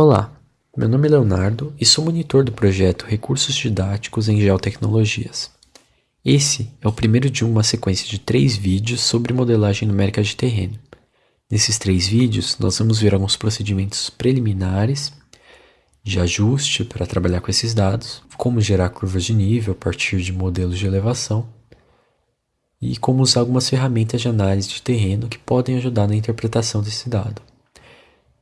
Olá, meu nome é Leonardo e sou monitor do projeto Recursos Didáticos em Geotecnologias. Esse é o primeiro de uma sequência de três vídeos sobre modelagem numérica de terreno. Nesses três vídeos, nós vamos ver alguns procedimentos preliminares de ajuste para trabalhar com esses dados, como gerar curvas de nível a partir de modelos de elevação e como usar algumas ferramentas de análise de terreno que podem ajudar na interpretação desse dado.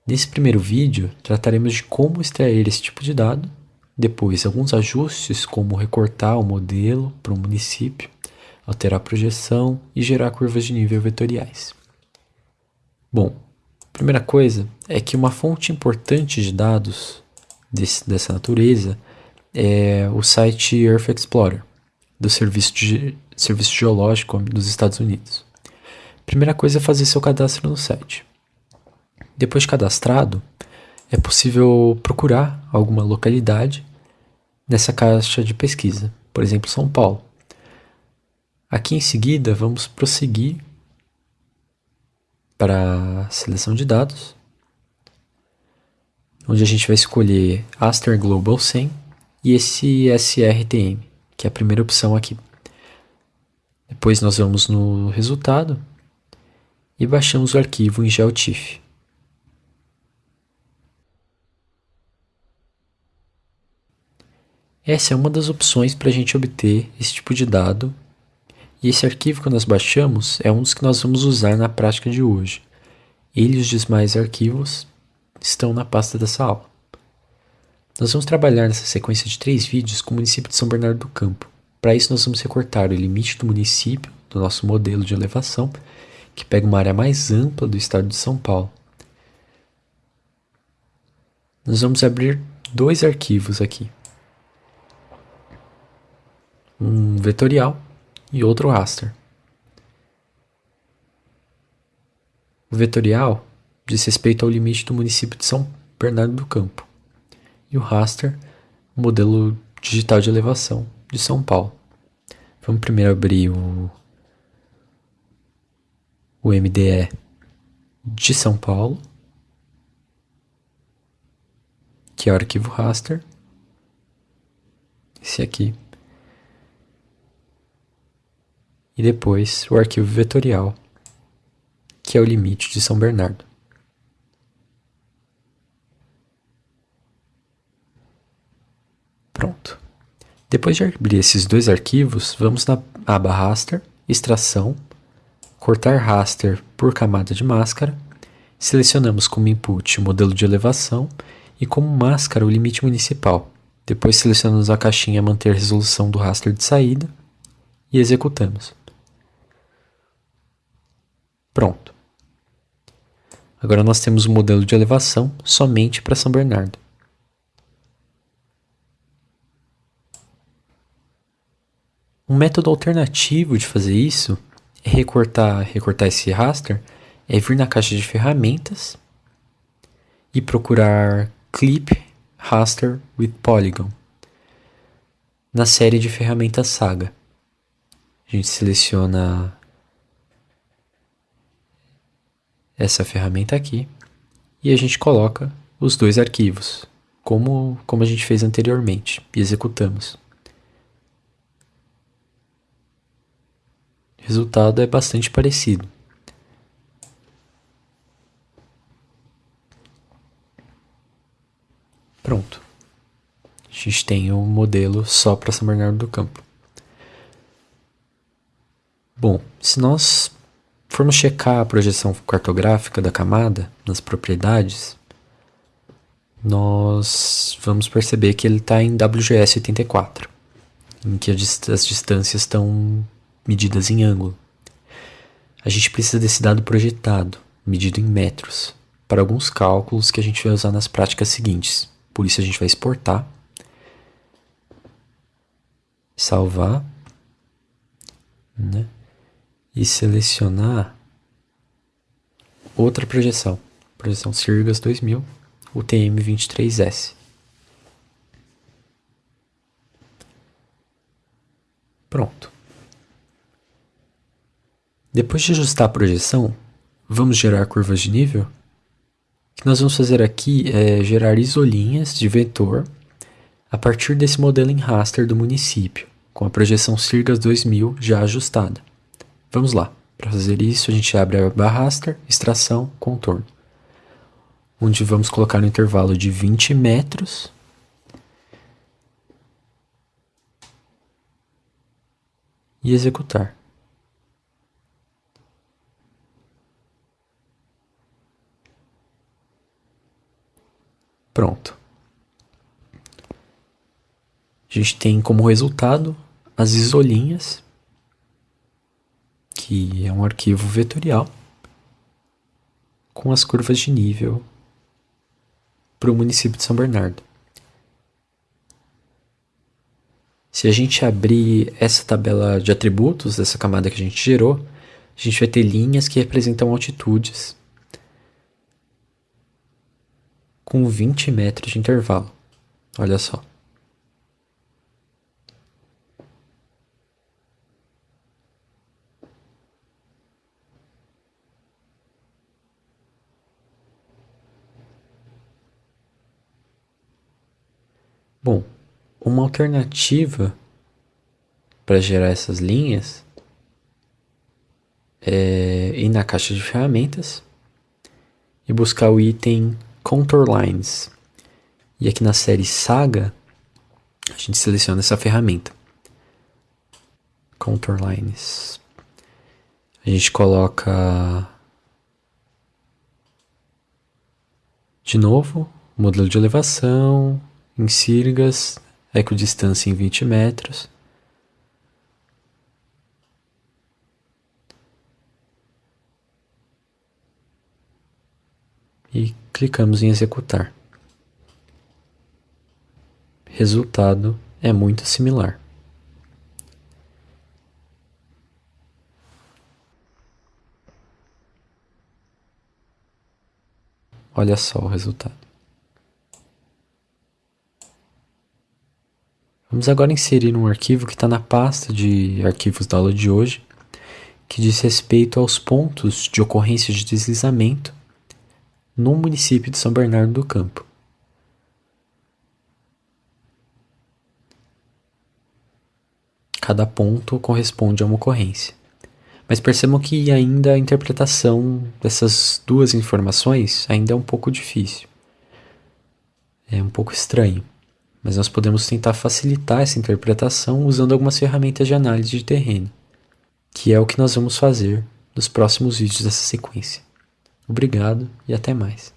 Nesse primeiro vídeo, trataremos de como extrair esse tipo de dado, depois alguns ajustes como recortar o modelo para um município, alterar a projeção e gerar curvas de nível vetoriais. Bom, primeira coisa é que uma fonte importante de dados desse, dessa natureza é o site Earth Explorer, do Serviço, de, Serviço Geológico dos Estados Unidos. Primeira coisa é fazer seu cadastro no site. Depois de cadastrado, é possível procurar alguma localidade nessa caixa de pesquisa, por exemplo, São Paulo. Aqui em seguida, vamos prosseguir para a seleção de dados, onde a gente vai escolher Aster Global 100 e esse SRTM, que é a primeira opção aqui. Depois nós vamos no resultado e baixamos o arquivo em GeoTIFF. Essa é uma das opções para a gente obter esse tipo de dado, e esse arquivo que nós baixamos é um dos que nós vamos usar na prática de hoje. Ele e os demais arquivos estão na pasta dessa aula. Nós vamos trabalhar nessa sequência de três vídeos com o município de São Bernardo do Campo. Para isso nós vamos recortar o limite do município do nosso modelo de elevação, que pega uma área mais ampla do estado de São Paulo. Nós vamos abrir dois arquivos aqui um vetorial e outro raster. O vetorial diz respeito ao limite do município de São Bernardo do Campo e o raster, o modelo digital de elevação de São Paulo. Vamos primeiro abrir o, o MDE de São Paulo, que é o arquivo raster, esse aqui. E depois o arquivo vetorial, que é o limite de São Bernardo. Pronto. Depois de abrir esses dois arquivos, vamos na aba Raster, Extração, cortar raster por camada de máscara, selecionamos como input o modelo de elevação e como máscara o limite municipal. Depois selecionamos a caixinha manter resolução do raster de saída e executamos. Pronto. Agora nós temos o um modelo de elevação somente para São Bernardo. Um método alternativo de fazer isso é recortar, recortar esse raster, é vir na caixa de ferramentas e procurar Clip Raster with Polygon na série de ferramentas Saga. A gente seleciona essa ferramenta aqui e a gente coloca os dois arquivos, como, como a gente fez anteriormente, e executamos. O resultado é bastante parecido. Pronto. A gente tem um modelo só para São Bernardo do Campo. Bom, se nós formos checar a projeção cartográfica da camada nas propriedades, nós vamos perceber que ele está em WGS 84, em que as distâncias estão medidas em ângulo. A gente precisa desse dado projetado, medido em metros, para alguns cálculos que a gente vai usar nas práticas seguintes. Por isso a gente vai exportar, salvar, né? E selecionar outra projeção, projeção Sirgas 2000, UTM-23S. Pronto. Depois de ajustar a projeção, vamos gerar curvas de nível? O que nós vamos fazer aqui é gerar isolinhas de vetor a partir desse modelo em raster do município, com a projeção Sirgas 2000 já ajustada. Vamos lá. Para fazer isso, a gente abre a aba raster, extração, contorno, onde vamos colocar no intervalo de 20 metros e executar. Pronto. A gente tem como resultado as isolinhas, que é um arquivo vetorial com as curvas de nível para o município de São Bernardo. Se a gente abrir essa tabela de atributos dessa camada que a gente gerou, a gente vai ter linhas que representam altitudes com 20 metros de intervalo. Olha só. Bom, uma alternativa para gerar essas linhas é ir na caixa de ferramentas e buscar o item Contour Lines. E aqui na série Saga, a gente seleciona essa ferramenta. Contour Lines. A gente coloca de novo modelo de elevação em sirgas, equidistância em 20 metros. E clicamos em executar. Resultado é muito similar. Olha só o resultado. Vamos agora inserir um arquivo que está na pasta de arquivos da aula de hoje, que diz respeito aos pontos de ocorrência de deslizamento no município de São Bernardo do Campo. Cada ponto corresponde a uma ocorrência. Mas percebam que ainda a interpretação dessas duas informações ainda é um pouco difícil. É um pouco estranho. Mas nós podemos tentar facilitar essa interpretação usando algumas ferramentas de análise de terreno, que é o que nós vamos fazer nos próximos vídeos dessa sequência. Obrigado e até mais.